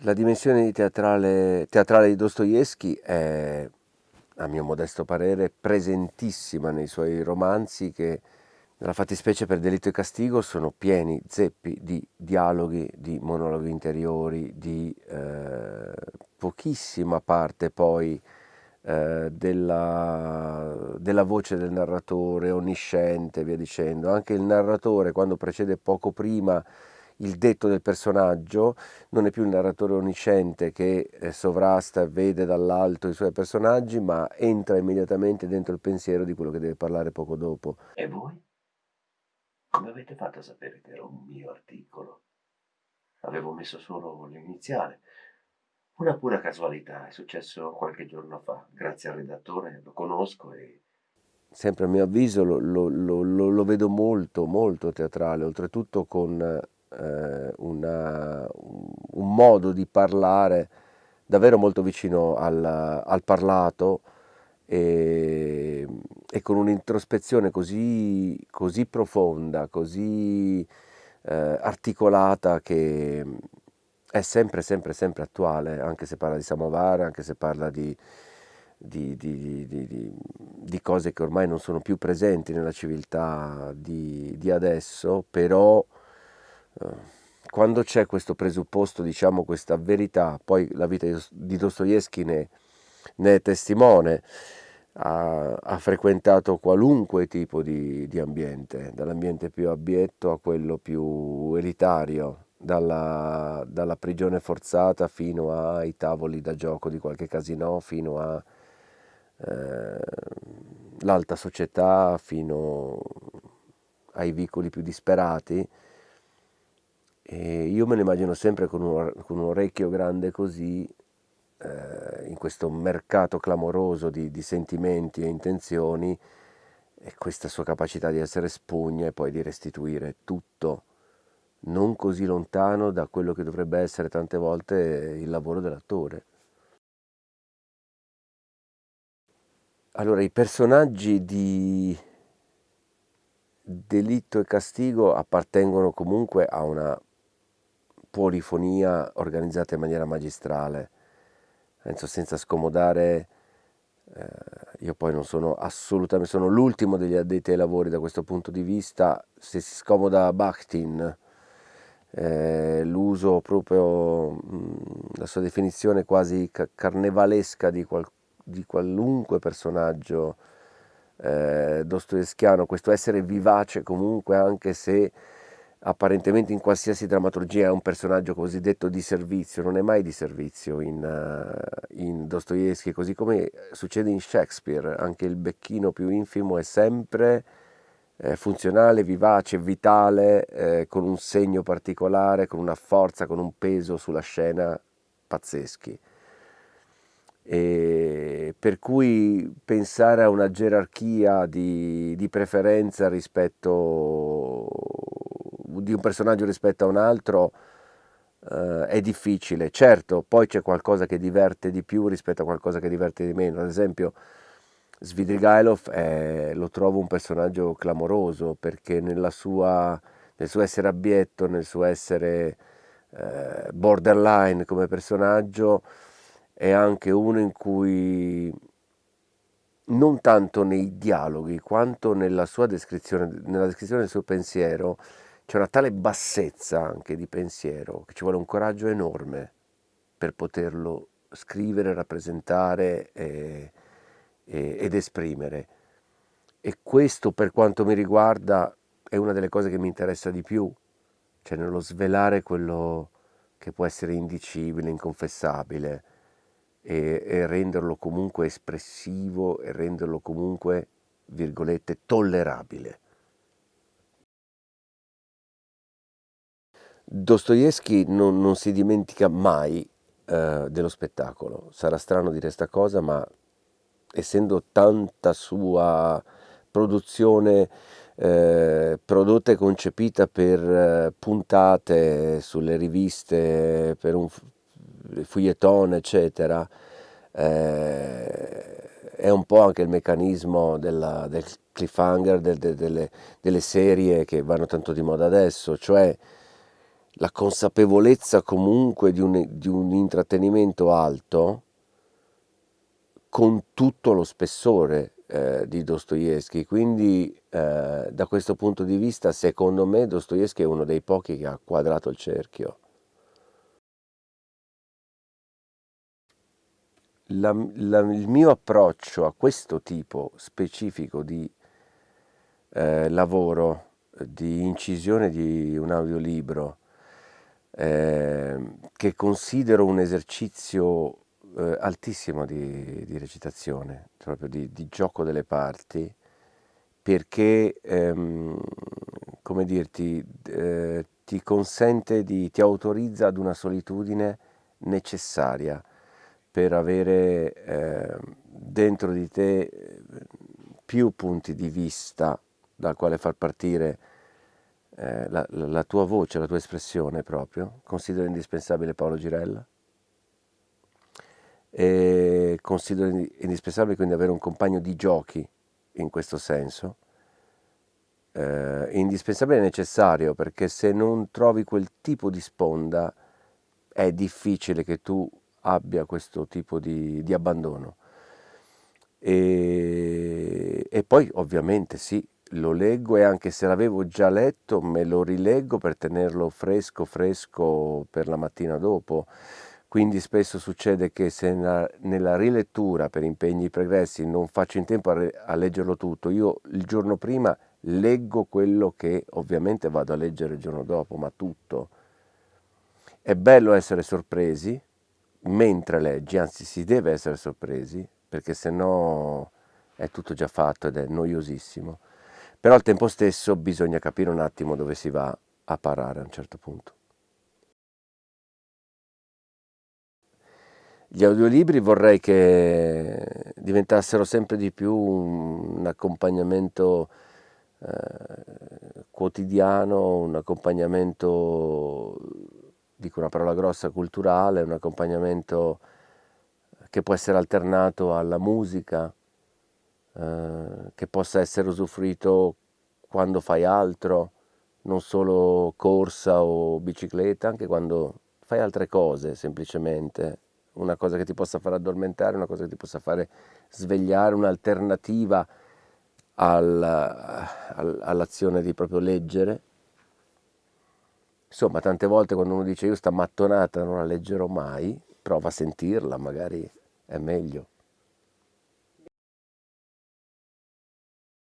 La dimensione teatrale, teatrale di Dostoevsky è, a mio modesto parere, presentissima nei suoi romanzi che, nella fattispecie per Delitto e Castigo, sono pieni, zeppi di dialoghi, di monologhi interiori, di eh, pochissima parte poi eh, della, della voce del narratore, onnisciente, via dicendo. Anche il narratore, quando precede poco prima il detto del personaggio, non è più il narratore onnisciente che eh, sovrasta e vede dall'alto i suoi personaggi, ma entra immediatamente dentro il pensiero di quello che deve parlare poco dopo. E voi? Come avete fatto a sapere che era un mio articolo? Avevo messo solo l'iniziale. Una pura casualità, è successo qualche giorno fa. Grazie al redattore, lo conosco e sempre a mio avviso lo, lo, lo, lo, vedo molto, molto teatrale, oltretutto con eh, una, un modo di parlare davvero molto vicino al, al parlato e, e, con un'introspezione così, così, profonda, così eh, articolata che è sempre, sempre, sempre attuale, anche se parla di Samovar, anche se parla di, di, di, di, cose che ormai non sono più presenti nella civiltà di, adesso, però quando c'è questo presupposto, diciamo questa verità, poi la vita di Dostoevsky ne, ne è testimone, ha, ha, frequentato qualunque tipo di, di ambiente, dall'ambiente più abietto a quello più elitario, dalla, dalla, prigione forzata fino ai tavoli da gioco di qualche casino, fino all'alta eh, società, fino ai vicoli più disperati e io me lo immagino sempre con un, con un orecchio grande così, eh, in questo mercato clamoroso di, di, sentimenti e intenzioni, e questa sua capacità di essere spugna e poi di restituire tutto, non così lontano da quello che dovrebbe essere tante volte il lavoro dell'attore. Allora, i personaggi di Delitto e Castigo appartengono comunque a una polifonia organizzata in maniera magistrale, penso senza scomodare, eh, io poi non sono assolutamente, sono l'ultimo degli addetti ai lavori da questo punto di vista, se si scomoda Bakhtin, eh, l'uso proprio, mh, la sua definizione quasi carnevalesca di, qual, di qualunque personaggio eh, dostoevskiano, questo essere vivace comunque anche se apparentemente in qualsiasi drammaturgia è un personaggio cosiddetto di servizio, non è mai di servizio in, uh, in Dostoevsky, così come succede in Shakespeare, anche il becchino più infimo è sempre eh, funzionale, vivace, vitale, eh, con un segno particolare, con una forza, con un peso sulla scena pazzeschi. E per cui pensare a una gerarchia di, di preferenza rispetto di un personaggio rispetto a un altro eh, è difficile. Certo, poi c'è qualcosa che diverte di più rispetto a qualcosa che diverte di meno. Ad esempio, Svidrigailov è, lo trovo un personaggio clamoroso perché sua, nel suo essere abietto, nel suo essere eh, borderline come personaggio, è anche uno in cui non tanto nei dialoghi quanto nella sua descrizione, nella descrizione del suo pensiero, c'è una tale bassezza anche di pensiero che ci vuole un coraggio enorme per poterlo scrivere, rappresentare e, e, ed esprimere. E questo per quanto mi riguarda è una delle cose che mi interessa di più, cioè nello svelare quello che può essere indicibile, inconfessabile e, e renderlo comunque espressivo e renderlo comunque, virgolette, tollerabile. Dostoevsky non, non, si dimentica mai eh, dello spettacolo. Sarà strano dire questa cosa, ma essendo tanta sua produzione eh, prodotta e concepita per eh, puntate sulle riviste, per un fouilleton, eccetera, eh, è un po' anche il meccanismo della, del cliffhanger, del, de, delle, delle serie che vanno tanto di moda adesso, cioè la consapevolezza comunque di un, di un intrattenimento alto con tutto lo spessore eh, di Dostoevsky, quindi eh, da questo punto di vista secondo me Dostoevsky è uno dei pochi che ha quadrato il cerchio. La, la, il mio approccio a questo tipo specifico di eh, lavoro, di incisione di un audiolibro, eh, che considero un esercizio eh, altissimo di, di, recitazione, proprio di, di, gioco delle parti, perché, ehm, come dirti, eh, ti consente di, ti autorizza ad una solitudine necessaria per avere eh, dentro di te eh, più punti di vista dal quale far partire eh, la, la, tua voce, la tua espressione proprio. Considero indispensabile Paolo Girella e considero indispensabile quindi avere un compagno di giochi in questo senso. Eh, indispensabile e necessario perché se non trovi quel tipo di sponda è difficile che tu abbia questo tipo di, di abbandono. E, e poi ovviamente sì, lo leggo e anche se l'avevo già letto me lo rileggo per tenerlo fresco fresco per la mattina dopo. Quindi spesso succede che se nella, nella rilettura per impegni pregressi non faccio in tempo a, a leggerlo tutto, io il giorno prima leggo quello che ovviamente vado a leggere il giorno dopo, ma tutto. È bello essere sorpresi mentre leggi, anzi si deve essere sorpresi, perché se no è tutto già fatto ed è noiosissimo però al tempo stesso bisogna capire un attimo dove si va a parare a un certo punto. Gli audiolibri vorrei che diventassero sempre di più un accompagnamento eh, quotidiano, un accompagnamento, dico una parola grossa, culturale, un accompagnamento che può essere alternato alla musica, eh, che possa essere usufruito quando fai altro, non solo corsa o bicicletta, anche quando fai altre cose semplicemente, una cosa che ti possa fare addormentare, una cosa che ti possa fare svegliare, un'alternativa al, al, all'azione di proprio leggere. Insomma, tante volte quando uno dice io sta mattonata non la leggerò mai, prova a sentirla, magari è meglio.